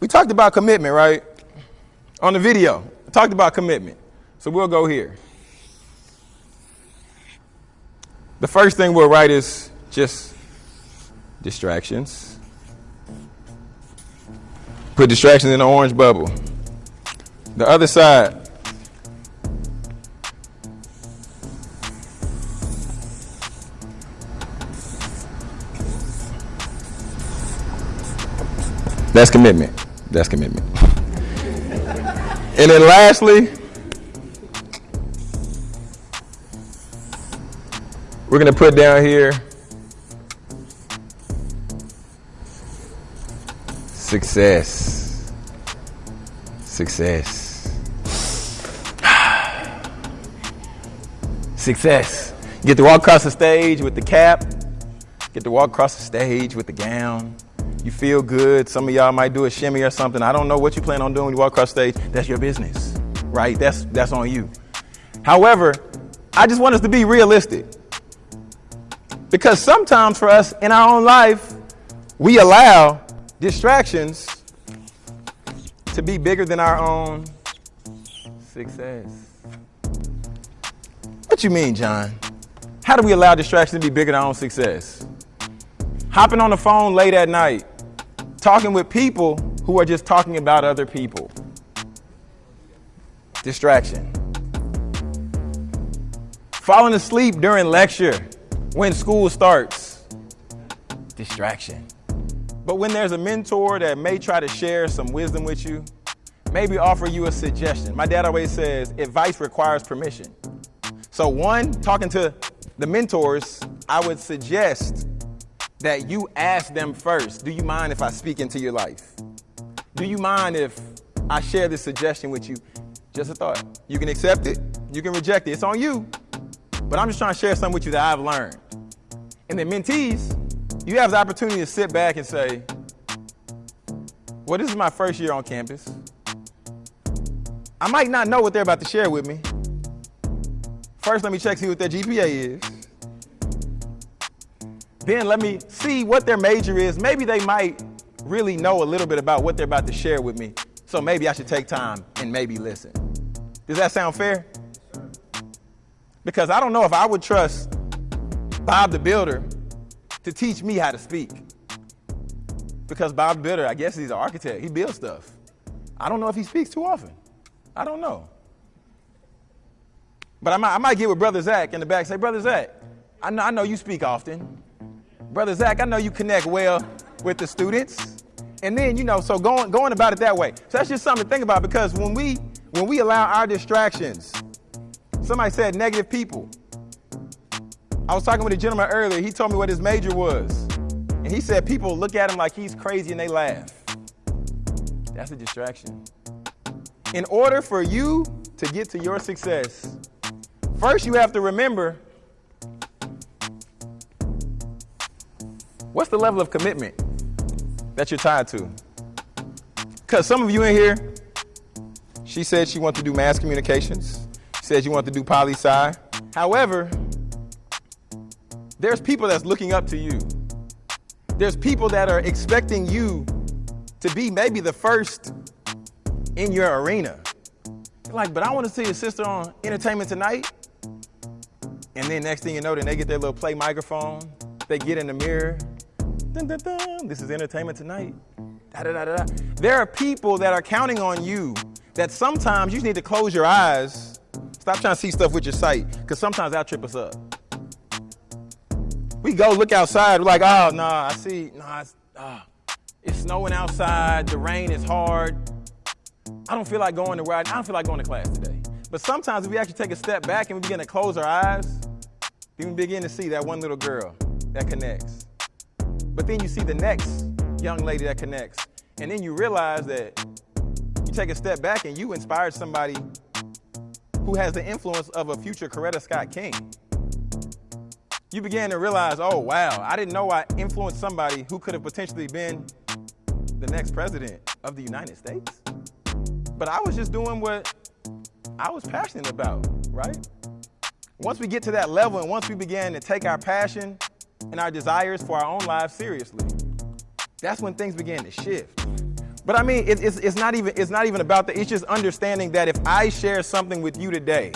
We talked about commitment, right? On the video, talked about commitment. So we'll go here. The first thing we'll write is just distractions. Put distractions in the orange bubble. The other side. That's commitment. That's commitment. and then lastly, we're going to put down here success. Success. Success. Get to walk across the stage with the cap. Get to walk across the stage with the gown. You feel good. Some of y'all might do a shimmy or something. I don't know what you plan on doing when you walk across stage. That's your business, right? That's that's on you. However, I just want us to be realistic. Because sometimes for us in our own life, we allow distractions to be bigger than our own success. What you mean, John? How do we allow distractions to be bigger than our own success? Hopping on the phone late at night, talking with people who are just talking about other people. Distraction. Falling asleep during lecture when school starts. Distraction. But when there's a mentor that may try to share some wisdom with you, maybe offer you a suggestion. My dad always says advice requires permission. So, one, talking to the mentors, I would suggest that you ask them first Do you mind if I speak into your life? Do you mind if I share this suggestion with you? Just a thought. You can accept it, you can reject it. It's on you. But I'm just trying to share something with you that I've learned. And then mentees, you have the opportunity to sit back and say, Well, this is my first year on campus. I might not know what they're about to share with me. First, let me check see what their GPA is. Then let me see what their major is. Maybe they might really know a little bit about what they're about to share with me. So maybe I should take time and maybe listen. Does that sound fair? Because I don't know if I would trust Bob the Builder to teach me how to speak. Because Bob the Builder, I guess he's an architect. He builds stuff. I don't know if he speaks too often. I don't know. But I might, I might get with Brother Zach in the back say, Brother Zach, I know, I know you speak often. Brother Zach, I know you connect well with the students. And then, you know, so going, going about it that way. So that's just something to think about because when we, when we allow our distractions, somebody said negative people. I was talking with a gentleman earlier. He told me what his major was. And he said people look at him like he's crazy and they laugh. That's a distraction. In order for you to get to your success, first you have to remember what's the level of commitment that you're tied to? Because some of you in here, she said she wants to do mass communications. She said you want to do poli sci. However, there's people that's looking up to you. There's people that are expecting you to be maybe the first in your arena. Like, but I want to see your sister on Entertainment Tonight. And then next thing you know, then they get their little play microphone. They get in the mirror. Dun, dun, dun. This is Entertainment Tonight. Da, da, da. There are people that are counting on you that sometimes you need to close your eyes. Stop trying to see stuff with your sight, because sometimes that'll trip us up. We go look outside, we're like, oh, no, nah, I see, nah, it's, uh, it's snowing outside, the rain is hard. I don't feel like going to where I, I don't feel like going to class today. But sometimes if we actually take a step back and we begin to close our eyes, we begin to see that one little girl that connects. But then you see the next young lady that connects. And then you realize that you take a step back and you inspired somebody who has the influence of a future Coretta Scott King. You began to realize, oh, wow, I didn't know I influenced somebody who could have potentially been the next president of the United States. But I was just doing what I was passionate about, right? Once we get to that level and once we begin to take our passion and our desires for our own lives seriously, that's when things begin to shift. But I mean, it, it's, it's, not even, it's not even about that. It's just understanding that if I share something with you today,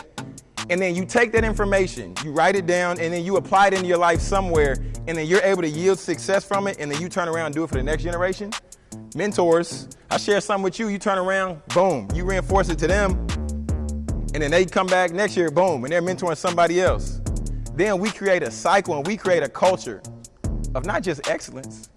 and then you take that information, you write it down, and then you apply it into your life somewhere, and then you're able to yield success from it, and then you turn around and do it for the next generation. Mentors, I share something with you, you turn around, boom, you reinforce it to them, and then they come back next year, boom, and they're mentoring somebody else. Then we create a cycle and we create a culture of not just excellence,